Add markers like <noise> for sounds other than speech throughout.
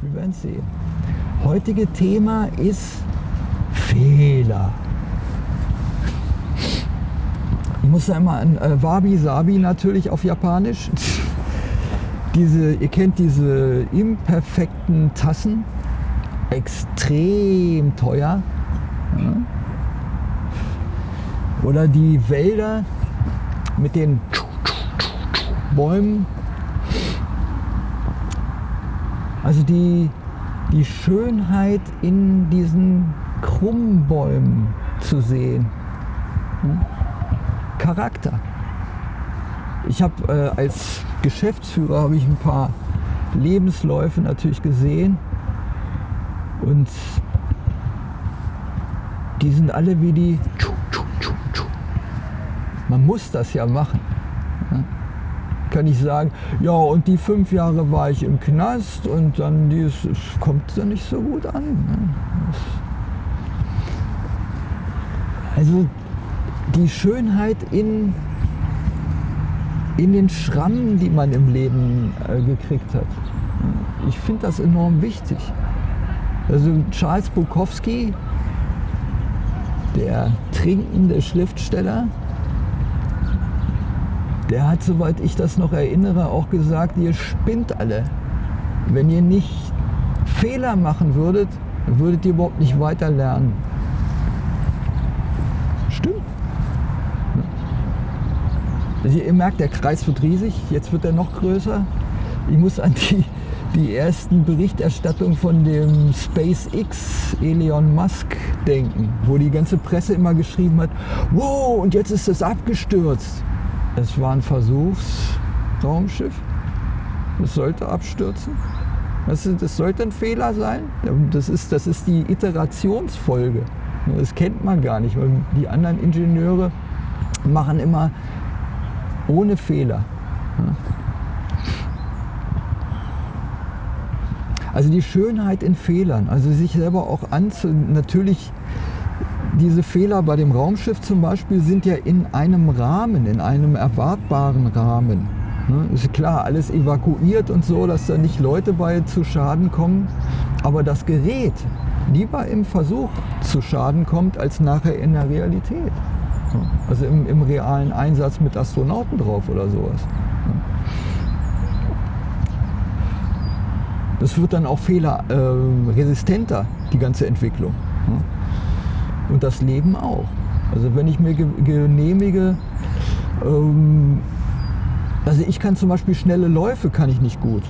Wir werden sehen. Heutige Thema ist Fehler. Ich muss da immer an äh, Wabi Sabi natürlich auf Japanisch. <laughs> Diese, ihr kennt diese imperfekten Tassen, extrem teuer. Ja. Oder die Wälder mit den Bäumen. Also die, die Schönheit in diesen Krummbäumen zu sehen. Charakter. Ich habe äh, als Geschäftsführer habe ich ein paar Lebensläufe natürlich gesehen und die sind alle wie die. Man muss das ja machen. Kann ich sagen, ja und die fünf Jahre war ich im Knast und dann dieses kommt dann nicht so gut an. Ne? Also die Schönheit in, in den Schrammen, die man im Leben äh, gekriegt hat. Ich finde das enorm wichtig. Also Charles Bukowski, der trinkende Schriftsteller, der hat, soweit ich das noch erinnere, auch gesagt, ihr spinnt alle. Wenn ihr nicht Fehler machen würdet, würdet ihr überhaupt nicht weiter lernen. Also ihr merkt, der Kreis wird riesig, jetzt wird er noch größer. Ich muss an die, die ersten Berichterstattungen von dem SpaceX Elon Musk denken, wo die ganze Presse immer geschrieben hat, wow, und jetzt ist es abgestürzt. Es war ein Versuchsraumschiff. Es sollte abstürzen. Das, das sollte ein Fehler sein. Das ist, das ist die Iterationsfolge. Das kennt man gar nicht, weil die anderen Ingenieure machen immer ohne Fehler. Also die Schönheit in Fehlern, also sich selber auch anzu... Natürlich, diese Fehler bei dem Raumschiff zum Beispiel sind ja in einem Rahmen, in einem erwartbaren Rahmen. Ne? Ist klar, alles evakuiert und so, dass da nicht Leute bei zu Schaden kommen. Aber das Gerät lieber im Versuch zu Schaden kommt, als nachher in der Realität. Also im, im realen Einsatz mit Astronauten drauf oder sowas. Das wird dann auch fehlerresistenter, äh, die ganze Entwicklung. Und das Leben auch. Also wenn ich mir genehmige, ähm, also ich kann zum Beispiel schnelle Läufe, kann ich nicht gut.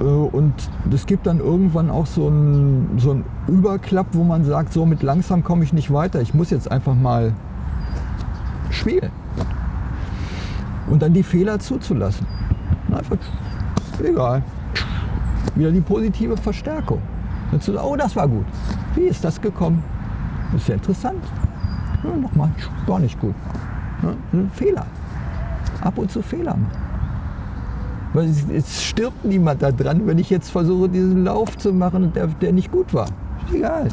Äh, und es gibt dann irgendwann auch so einen, so einen Überklapp, wo man sagt, so mit langsam komme ich nicht weiter, ich muss jetzt einfach mal spielen. Und dann die Fehler zuzulassen. Einfach, egal. Wieder die positive Verstärkung. Und zu sagen, oh, das war gut. Wie ist das gekommen? Ist ja interessant. Ja, nochmal, war nicht gut. Ja, Fehler. Ab und zu Fehler machen. Weil es, es, stirbt niemand da dran, wenn ich jetzt versuche, diesen Lauf zu machen, der, der nicht gut war. Egal.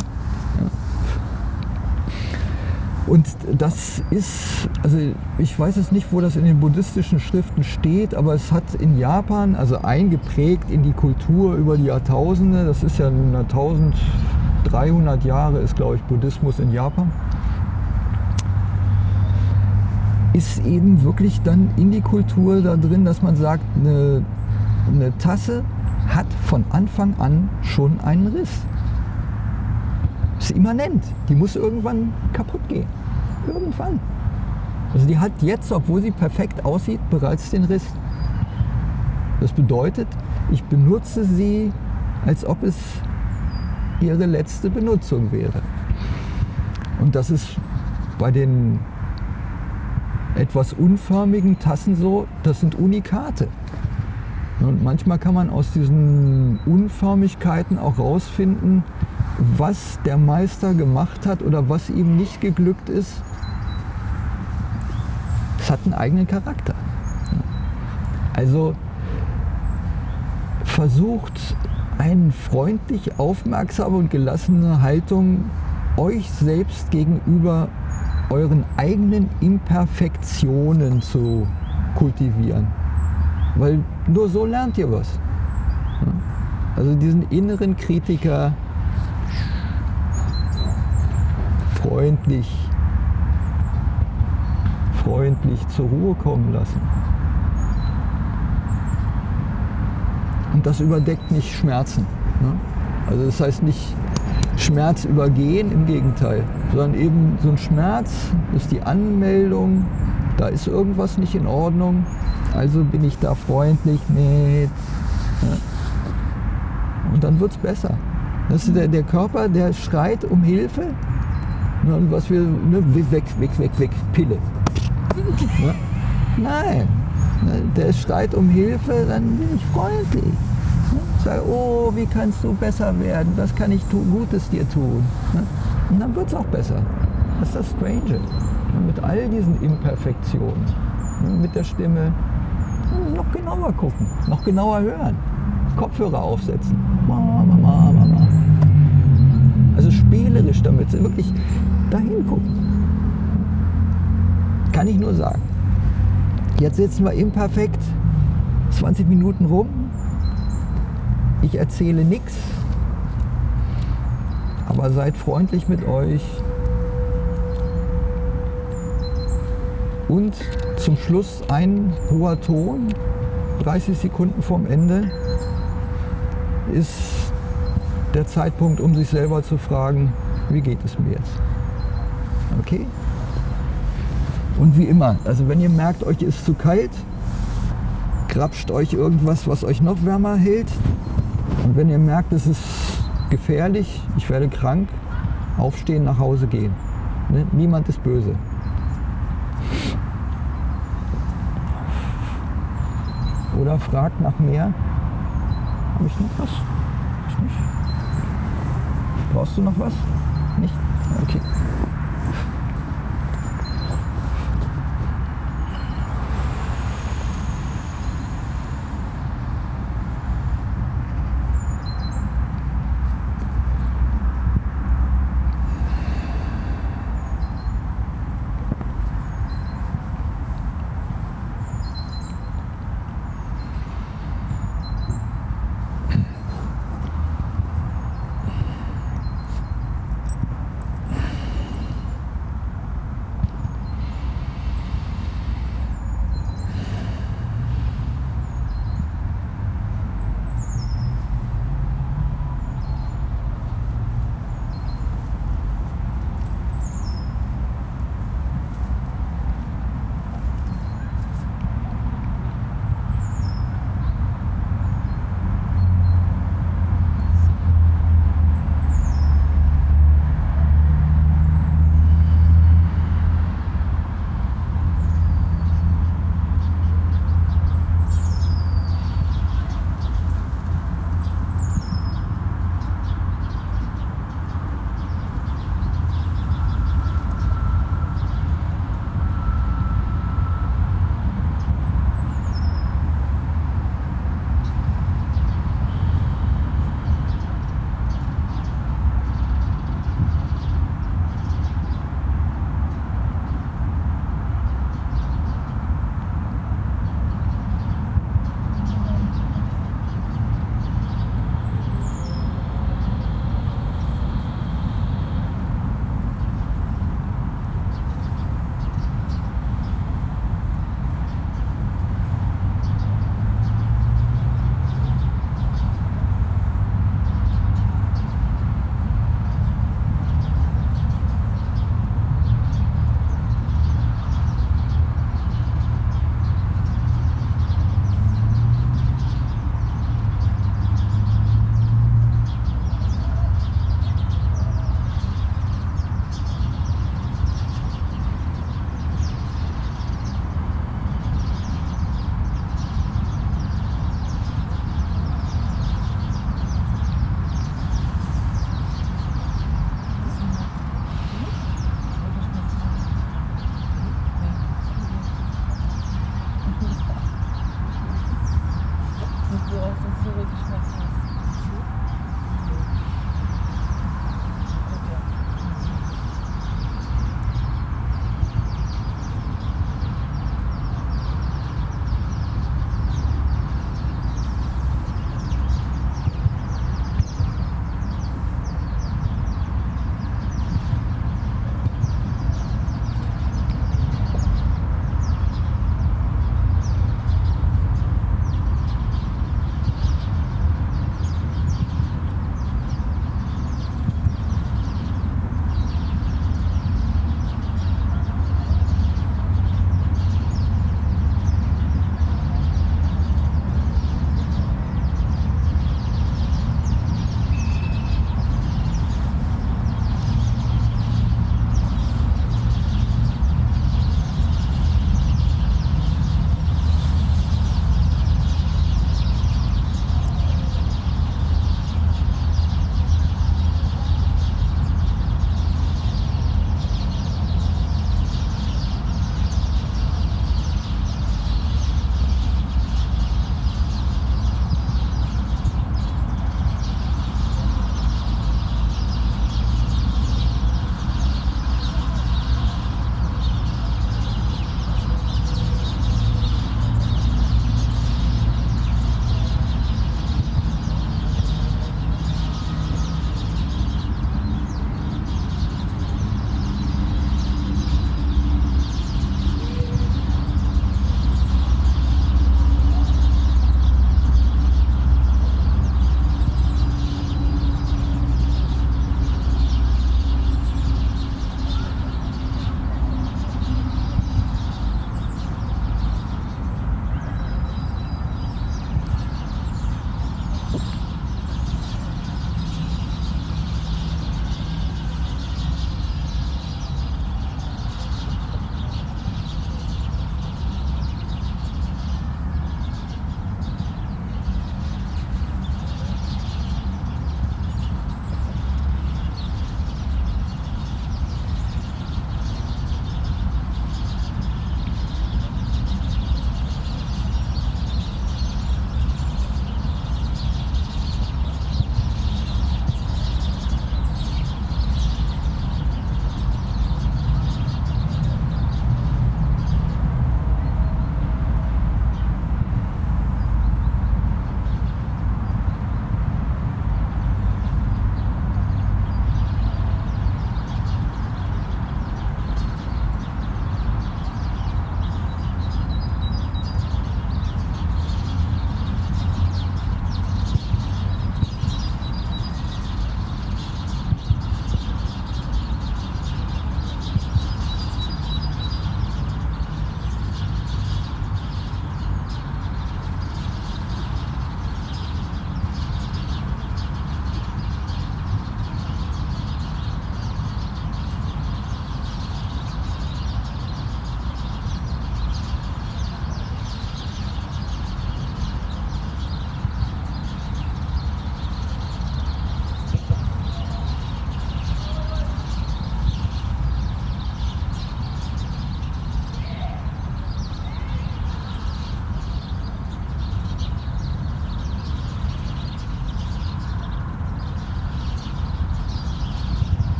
Und das ist, also ich weiß es nicht, wo das in den buddhistischen Schriften steht, aber es hat in Japan, also eingeprägt in die Kultur über die Jahrtausende, das ist ja 1300 Jahre ist, glaube ich, Buddhismus in Japan ist eben wirklich dann in die Kultur da drin, dass man sagt, eine, eine Tasse hat von Anfang an schon einen Riss. Ist immanent. Die muss irgendwann kaputt gehen. Irgendwann. Also die hat jetzt, obwohl sie perfekt aussieht, bereits den Riss. Das bedeutet, ich benutze sie, als ob es ihre letzte Benutzung wäre. Und das ist bei den etwas unförmigen Tassen so, das sind Unikate. Und manchmal kann man aus diesen Unförmigkeiten auch rausfinden, was der Meister gemacht hat oder was ihm nicht geglückt ist. Es hat einen eigenen Charakter. Also versucht eine freundlich, aufmerksame und gelassene Haltung euch selbst gegenüber euren eigenen Imperfektionen zu kultivieren. Weil nur so lernt ihr was. Also diesen inneren Kritiker freundlich, freundlich zur Ruhe kommen lassen. Und das überdeckt nicht Schmerzen. Ne? Also das heißt nicht Schmerz übergehen, im Gegenteil, sondern eben so ein Schmerz ist die Anmeldung, da ist irgendwas nicht in Ordnung, also bin ich da freundlich mit. Ne? Und dann wird es besser. Das ist der, der Körper, der schreit um Hilfe. Ne, und was wir, ne, weg, weg, weg, weg, Pille. Ne? Nein, ne, der schreit um Hilfe, dann bin ich freundlich. Ne? Sag, oh, wie kannst du besser werden? Was kann ich Gutes dir tun? Ne? Und dann wird es auch besser. Das ist das Strange. Mit all diesen Imperfektionen, ne? mit der Stimme, noch genauer gucken, noch genauer hören. Kopfhörer aufsetzen. Also spielerisch damit, wirklich dahin gucken. Kann ich nur sagen. Jetzt sitzen wir imperfekt 20 Minuten rum. Ich erzähle nichts, aber seid freundlich mit euch. Und zum Schluss ein hoher Ton, 30 Sekunden vorm Ende ist der Zeitpunkt, um sich selber zu fragen, wie geht es mir jetzt? Okay? Und wie immer, also wenn ihr merkt, euch ist zu kalt, grapscht euch irgendwas, was euch noch wärmer hält. Und wenn ihr merkt, es ist gefährlich, ich werde krank, aufstehen, nach Hause gehen. Ne? Niemand ist böse. Oder fragt nach mehr. Habe ich noch was? Brauchst du noch was? Nicht? Okay.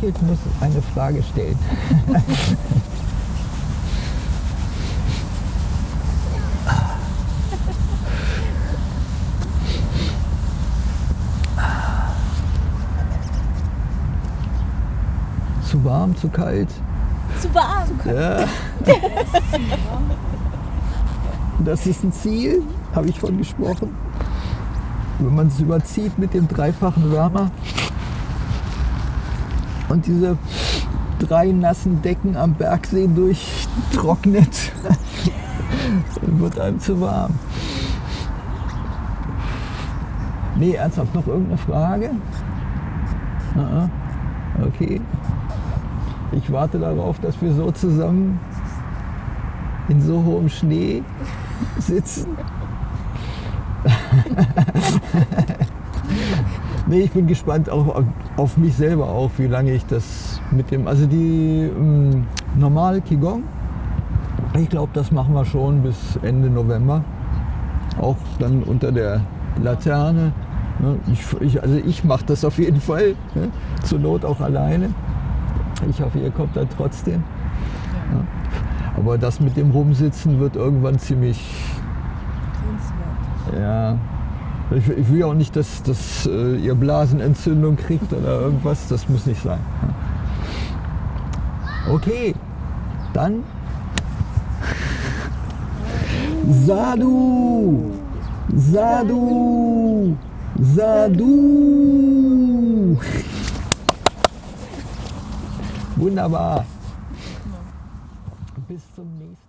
Lächelt, muss eine Frage stellen. zu warm, zu kalt? Zu warm. Ja. Das ist ein Ziel, habe ich von gesprochen. Wenn man es überzieht mit dem dreifachen Wärmer und diese drei nassen Decken am Bergsee durchtrocknet, <laughs> wird einem zu warm. Nee, ernsthaft, noch irgendeine Frage? Okay. Ich warte darauf, dass wir so zusammen in so hohem Schnee sitzen. <laughs> nee, ich bin gespannt auch auf, mich selber auch, wie lange ich das mit dem, also die ähm, normale Qigong, ich glaube, das machen wir schon bis Ende November. Auch dann unter der Laterne. Ne? Ich, ich, also ich mache das auf jeden Fall, ne? zur Not auch alleine. Ich hoffe, ihr kommt dann trotzdem. Ja. Aber das mit dem Rumsitzen wird irgendwann ziemlich. Ja. Ich, ich, will auch nicht, dass, dass äh, ihr Blasenentzündung kriegt oder irgendwas. Das muss nicht sein. Okay, dann. Sadu! Sadu! Sadu! Wunderbar. Bis zum nächsten Mal.